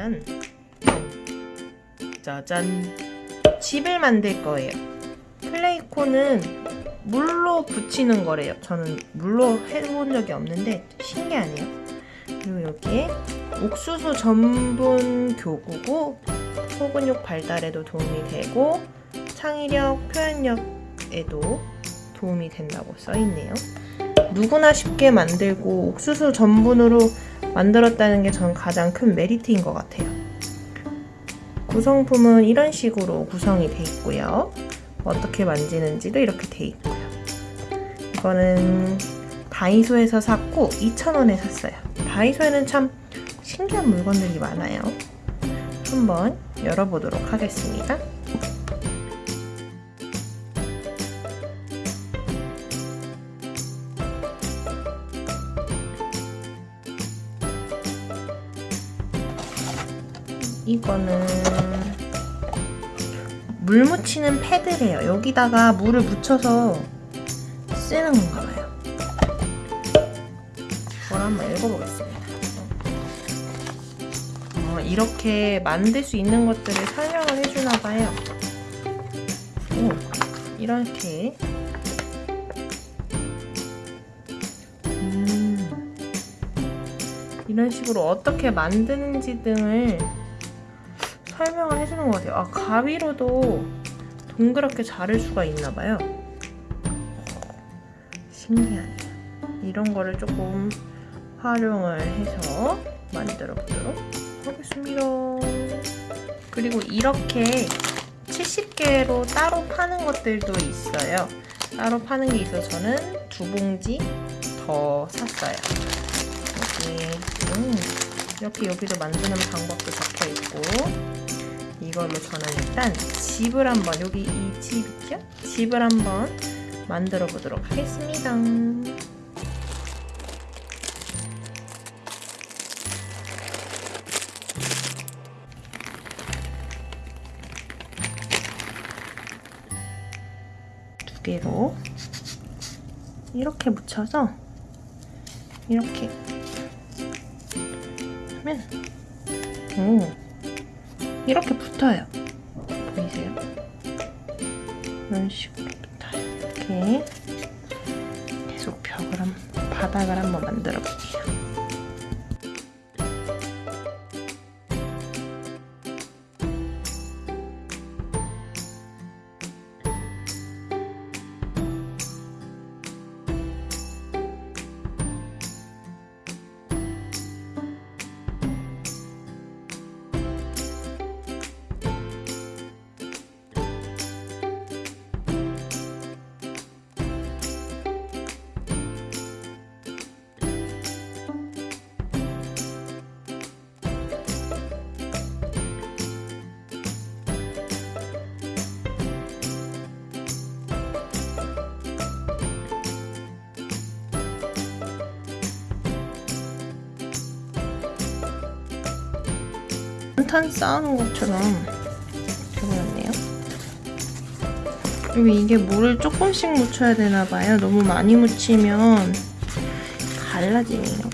보시면 짜잔 집을 만들 거예요. 클레이콘은 물로 붙이는 거래요. 저는 물로 해본 적이 없는데 신기하네요. 그리고 여기에 옥수수 전분 교구고 소근육 발달에도 도움이 되고 창의력, 표현력에도 도움이 된다고 써있네요. 누구나 쉽게 만들고 옥수수 전분으로 만들었다는 게 저는 가장 큰 메리트인 것 같아요. 구성품은 이런 식으로 구성이 돼 있고요. 어떻게 만지는지도 이렇게 돼 있고요. 이거는 다이소에서 샀고 2,000원에 샀어요. 다이소에는 참 신기한 물건들이 많아요. 한번 열어보도록 하겠습니다. 이거는 물 묻히는 패드래요. 여기다가 물을 묻혀서 쓰는 건가 봐요. 이걸 한번 읽어보겠습니다. 어, 이렇게 만들 수 있는 것들을 설명을 해주나 봐요. 오, 이렇게 음, 이런 식으로 어떻게 만드는지 등을 설명을 해주는 것 같아요. 아, 가위로도 동그랗게 자를 수가 있나 봐요. 신기하네요. 이런 거를 조금 활용을 해서 만들어 보도록 하겠습니다. 그리고 이렇게 70개로 따로 파는 것들도 있어요. 따로 파는 게 있어서 저는 두 봉지 더 샀어요. 여기 음, 이렇게 여기도 만드는 방법도 적혀 있고 이걸로 저는 일단 집을 한번 여기 이 집 있죠? 집을 한번 만들어 보도록 하겠습니다. 두 개로 이렇게 묻혀서 이렇게 하면 오 이렇게 붙어요. 보이세요? 이런 식으로 붙어요. 이렇게 계속 벽을 한 바닥을 한번 만들어 볼게요. 탄 쌓아놓은 것처럼 되어버렸네요. 그리고 이게 물을 조금씩 묻혀야 되나봐요. 너무 많이 묻히면 갈라지네요.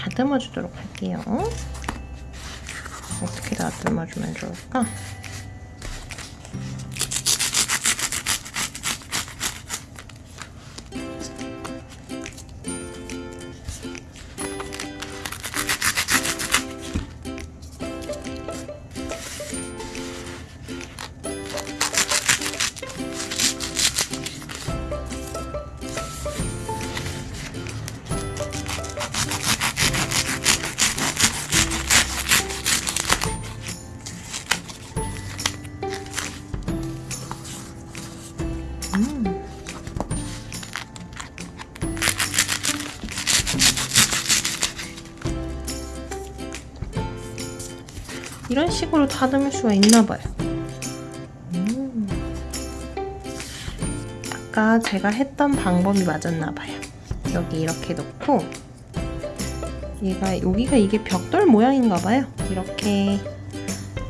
다듬어 주도록 할게요. 어떻게 다듬어 주면 좋을까? 이런 식으로 다듬을 수가 있나 봐요. 음. 아까 제가 했던 방법이 맞았나 봐요. 여기 이렇게 놓고 얘가 여기가 이게 벽돌 모양인가 봐요. 이렇게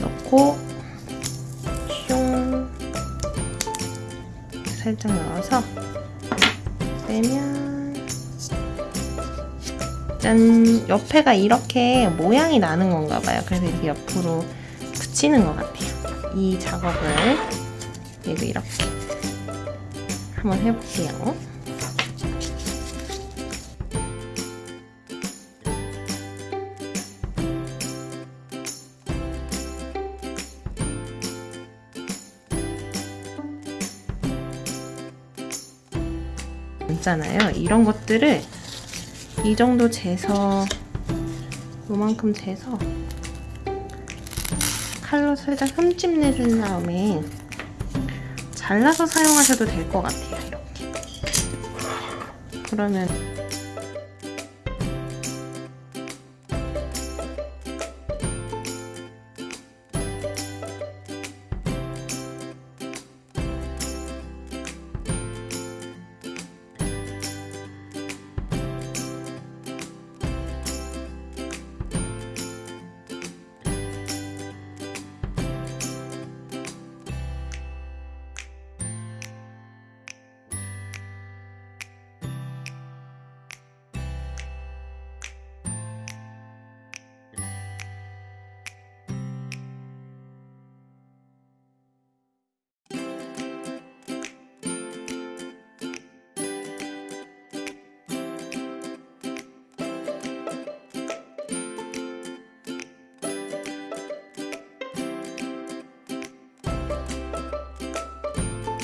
넣고 슝 살짝 넣어서 빼면 짠 옆에가 이렇게 모양이 나는 건가 봐요. 그래서 이렇게 옆으로 붙이는 것 같아요. 이 작업을 얘도 이렇게 한번 해볼게요. 있잖아요. 이런 것들을 이 정도 재서 요만큼 재서 칼로 살짝 흠집 내준 다음에 잘라서 사용하셔도 될 것 같아요. 이렇게. 그러면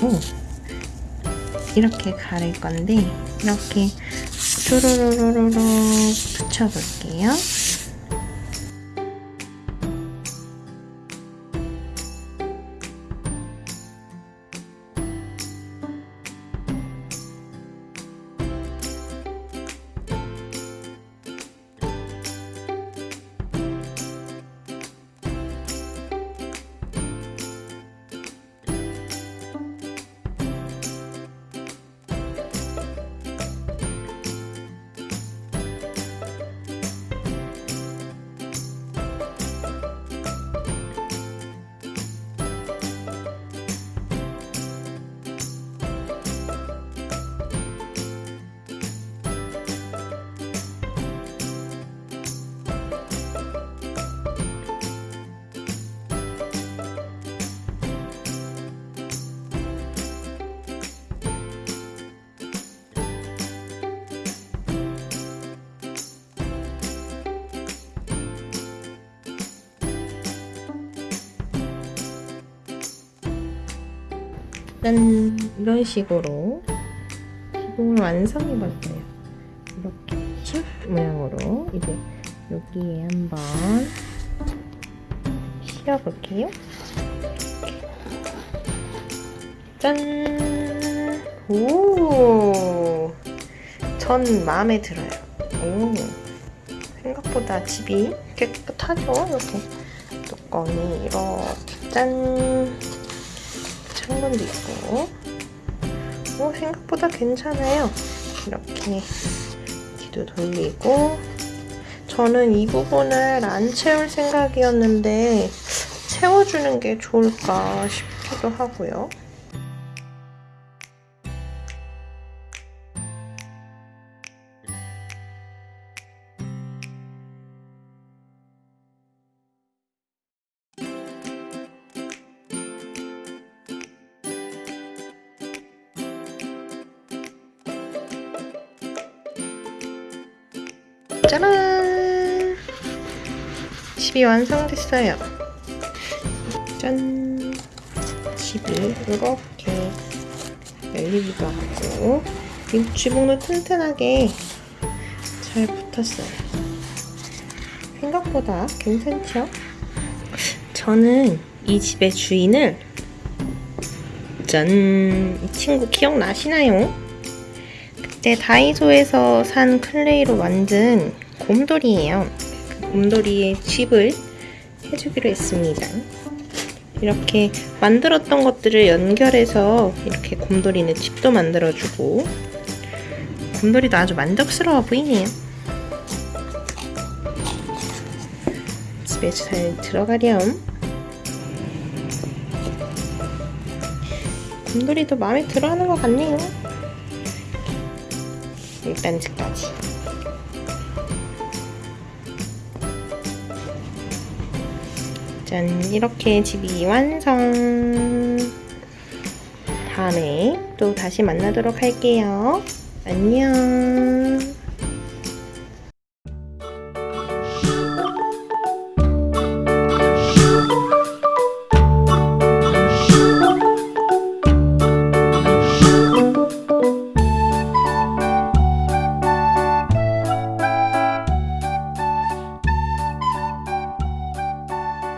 오, 이렇게 가릴 건데 이렇게 쭈루루루루루 붙여볼게요. 짠 이런 식으로 기둥을 완성해봤어요. 이렇게 칩 모양으로 이제 여기에 한번 씌워볼게요. 짠! 오! 전 마음에 들어요. 오! 생각보다 집이 깨끗하죠? 이렇게 뚜껑이 이렇게 짠! 창문도 있고 오, 생각보다 괜찮아요. 이렇게 뒤도 돌리고 저는 이 부분을 안 채울 생각이었는데 채워주는 게 좋을까 싶기도 하고요. 짜란! 집이 완성됐어요. 짠! 집이 이렇게 열리기도 하고 이 지붕도 튼튼하게 잘 붙었어요. 생각보다 괜찮죠? 저는 이 집의 주인을 짠! 이 친구 기억나시나요? 그때 다이소에서 산 clay로 만든 곰돌이에요. 그 곰돌이의 집을 해주기로 했습니다. 이렇게 만들었던 것들을 연결해서 이렇게 곰돌이는 집도 만들어주고 곰돌이도 아주 만족스러워 보이네요. 집에 잘 들어가렴. 곰돌이도 마음에 들어하는 것 같네요. 일단 집까지. 짠, 이렇게 집이 완성. 다음에 또 다시 만나도록 할게요. 안녕.